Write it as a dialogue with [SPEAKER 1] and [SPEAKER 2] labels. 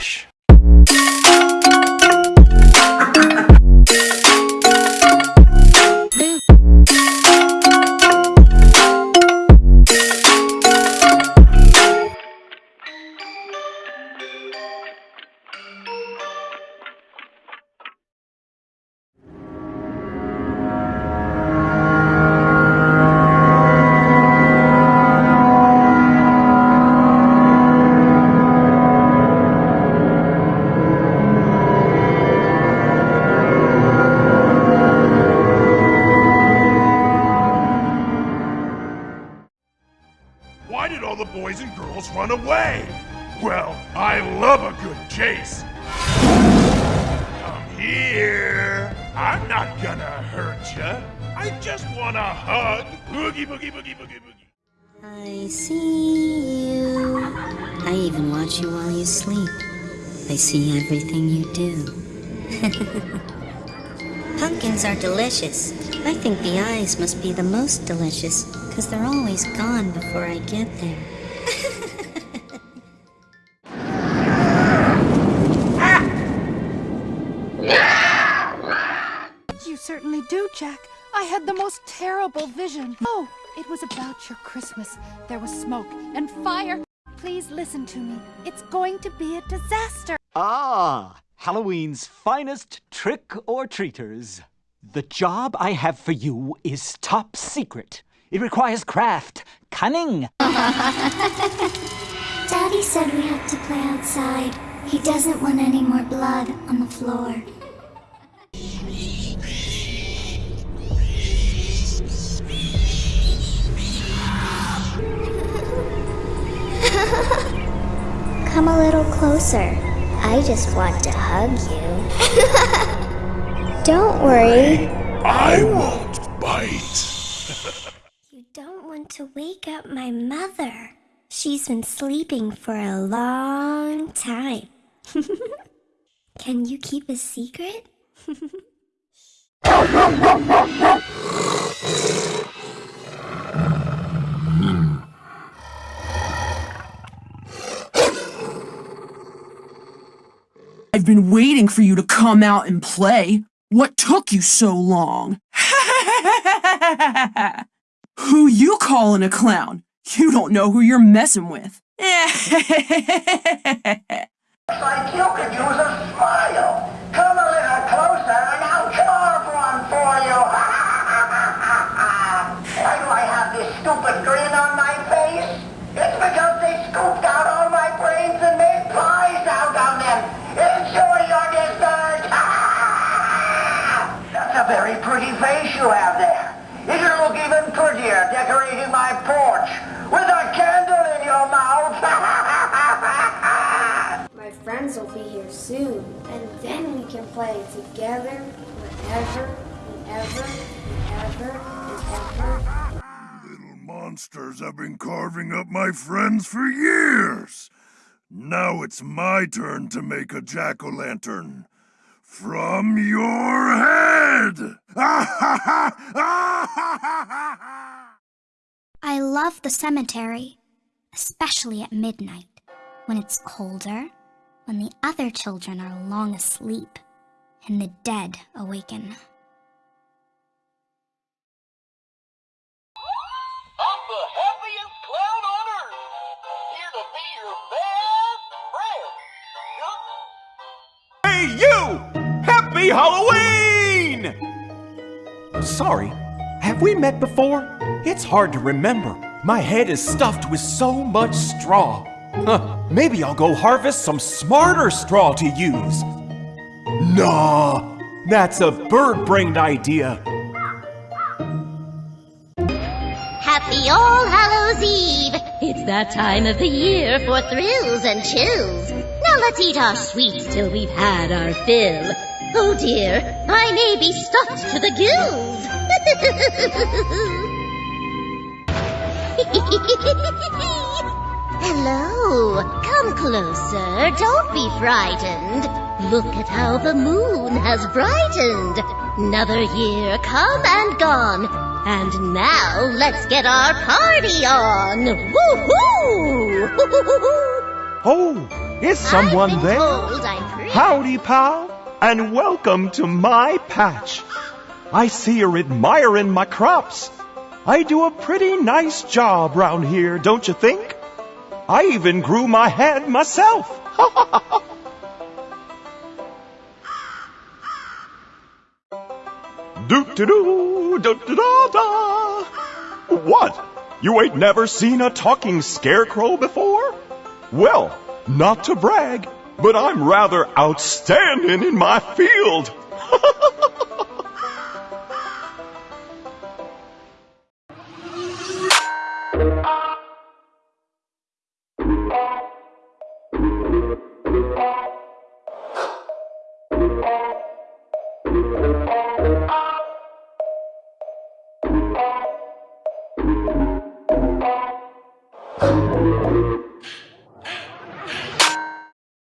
[SPEAKER 1] Relaxa. Run away? Well, I love a good chase. Come here. I'm not gonna hurt ya. I just want a hug. Boogie, boogie, boogie, boogie, boogie.
[SPEAKER 2] I see you. I even watch you while you sleep. I see everything you do. Pumpkins are delicious. I think the eyes must be the most delicious, because they're always gone before I get there.
[SPEAKER 3] You certainly do, Jack. I had the most terrible vision. Oh, it was about your Christmas. There was smoke and fire. Please listen to me. It's going to be a disaster.
[SPEAKER 4] Ah, Halloween's finest trick or treaters. The job I have for you is top secret. It requires craft, cunning.
[SPEAKER 5] Daddy said we have to play outside. He doesn't want any more blood on the floor. Closer. I just want to hug you. Don't worry.
[SPEAKER 1] I won't bite.
[SPEAKER 5] You don't want to wake up my mother. She's been sleeping for a long time. Can you keep a secret?
[SPEAKER 6] I've been waiting for you to come out and play. What took you so long? who you calling a clown? You don't know who you're messing with.
[SPEAKER 7] like you could use a smile. Pretty face you have there. It'll look even prettier decorating my porch with a candle in your mouth.
[SPEAKER 8] My friends will be here soon, and then we can play together whenever, whenever, whenever, whenever.
[SPEAKER 1] Little monsters have been carving up my friends for years. Now it's my turn to make a jack-o'-lantern. From your head!
[SPEAKER 5] I love the cemetery, especially at midnight, when it's colder, when the other children are long asleep, and the dead awaken.
[SPEAKER 7] I'm the happiest clown on earth. Here to be your best friend.
[SPEAKER 9] Hey, you! Happy Halloween! Sorry, have we met before? It's hard to remember. My head is stuffed with so much straw. Huh, maybe I'll go harvest some smarter straw to use. Nah, that's a bird-brained idea.
[SPEAKER 10] Happy All Hallows Eve! It's that time of the year for thrills and chills. Now let's eat our sweets till we've had our fill. Oh dear, I may be stuffed to the gills. Hello, come closer, don't be frightened. Look at how the moon has brightened. Another year come and gone. And now let's get our party on. Woo-hoo!
[SPEAKER 1] Oh, is someone there?
[SPEAKER 10] told.
[SPEAKER 1] Howdy, pal, and welcome to my patch. I see you're admiring my crops. I do a pretty nice job round here, don't you think? I even grew my head myself. do do do da da. What? You ain't never seen a talking scarecrow before? Well, not to brag, but I'm rather outstanding in my field.